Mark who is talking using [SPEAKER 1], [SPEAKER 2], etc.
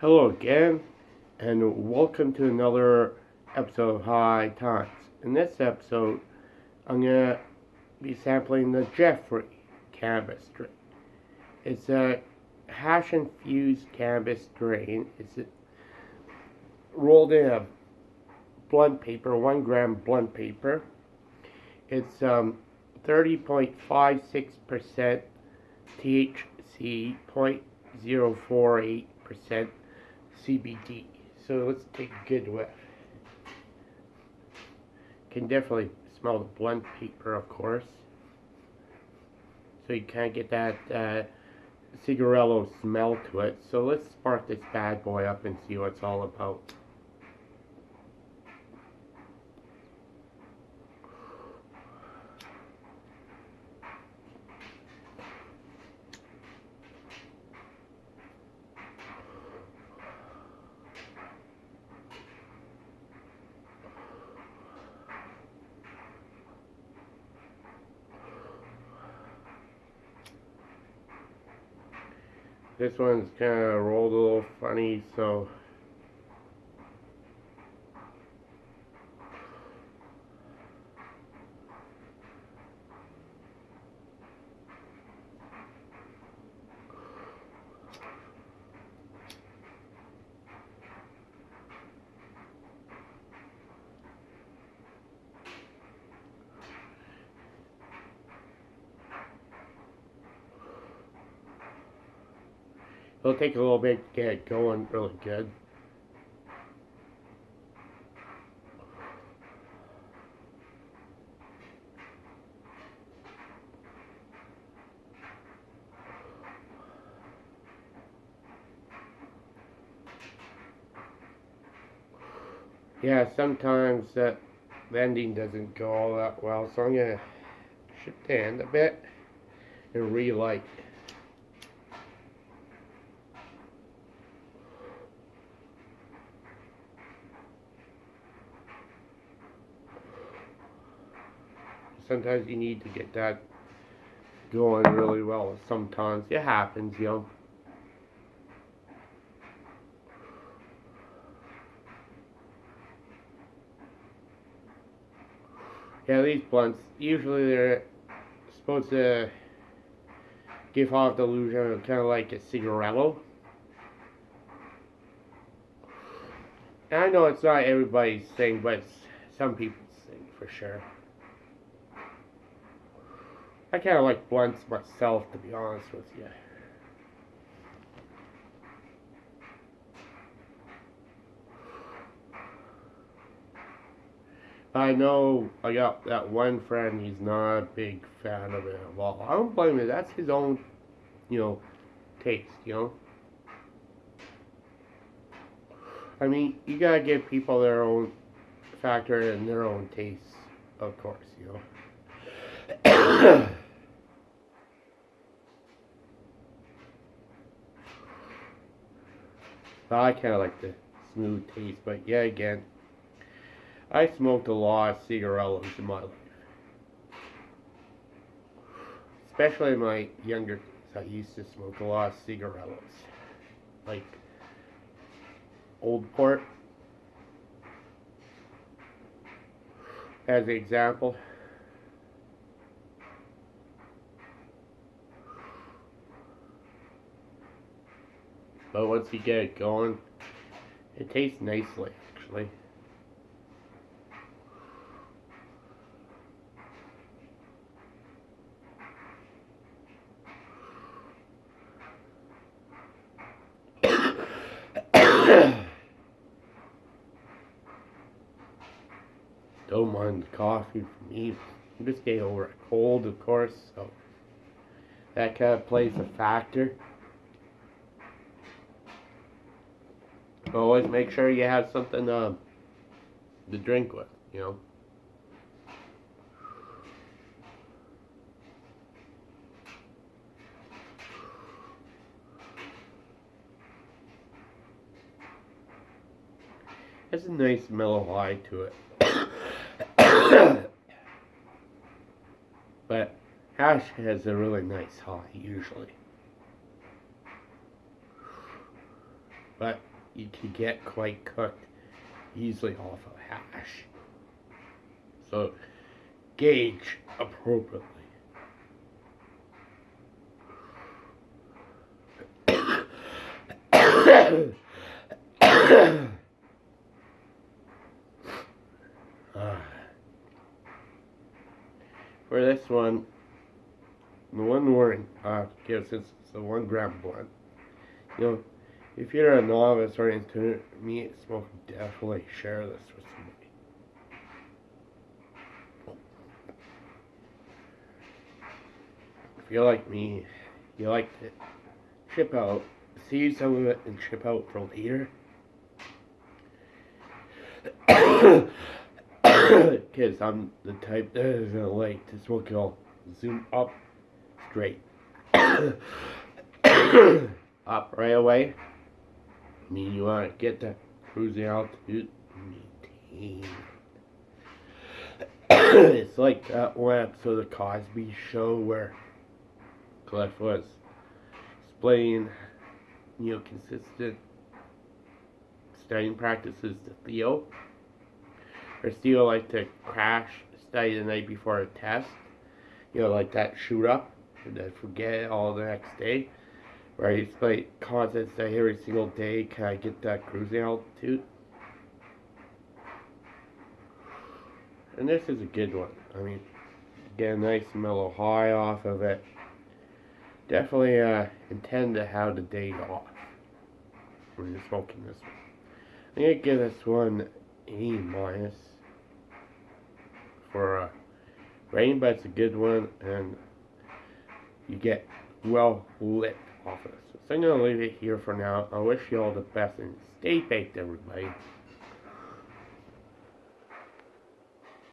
[SPEAKER 1] Hello again, and welcome to another episode of High Times. In this episode, I'm going to be sampling the Jeffrey cannabis strain. It's a hash infused cannabis strain. It's rolled in a blunt paper, one gram blunt paper. It's um, 30.56% THC, 0.048% CBD. So let's take a good whiff. Can definitely smell the blunt paper, of course. So you kind of get that uh, cigarillo smell to it. So let's spark this bad boy up and see what it's all about. This one's kind of rolled a little funny, so It'll take a little bit to get it going really good. Yeah, sometimes that vending doesn't go all that well, so I'm gonna shift the end a bit and relight. Sometimes you need to get that going really well. Sometimes it happens, you know. Yeah, these blunts, usually they're supposed to give off the illusion of kind of like a cigarillo. And I know it's not everybody's thing, but some people's thing for sure. I kind of like blunts myself, to be honest with you. I know I got that one friend, he's not a big fan of it at all. I don't blame him, that's his own, you know, taste, you know? I mean, you gotta give people their own factor and their own tastes, of course, you know? I kind of like the smooth taste, but yeah, again, I smoked a lot of cigarillos in my life. Especially my younger days, I used to smoke a lot of cigarillos. Like, Old Port, as an example. But once you get it going, it tastes nicely, actually. Don't mind the coffee for me. I'm just getting over a cold, of course, so that kind of plays a factor. Always make sure you have something uh, to drink with, you know. Has a nice mellow high to it. but hash has a really nice high usually. but you can get quite cooked easily off of hash. So gauge appropriately. for this one, the one warning, uh, because it's the one gram one. You know, if you're a novice or intermediate smoker, definitely share this with somebody. If you're like me, you like to chip out, see some of it and chip out for later. Because I'm the type that is gonna like to smoke it all zoom up straight. up right away. Mean, you want to get the cruising altitude it's like that one episode of the Cosby Show where Cliff was explaining, you know, consistent studying practices to Theo. Or Theo like to crash study the night before a test. You know, like that shoot up and then forget all the next day. Right, it's like constant study every single day. Can I get that cruising altitude? And this is a good one. I mean, get a nice mellow high off of it. Definitely uh, intend to have the day off when you're smoking this one. I'm gonna give this one A minus for uh, rain, but it's a good one, and you get well lit off of this. So I'm gonna leave it here for now. I wish you all the best and stay baked, everybody.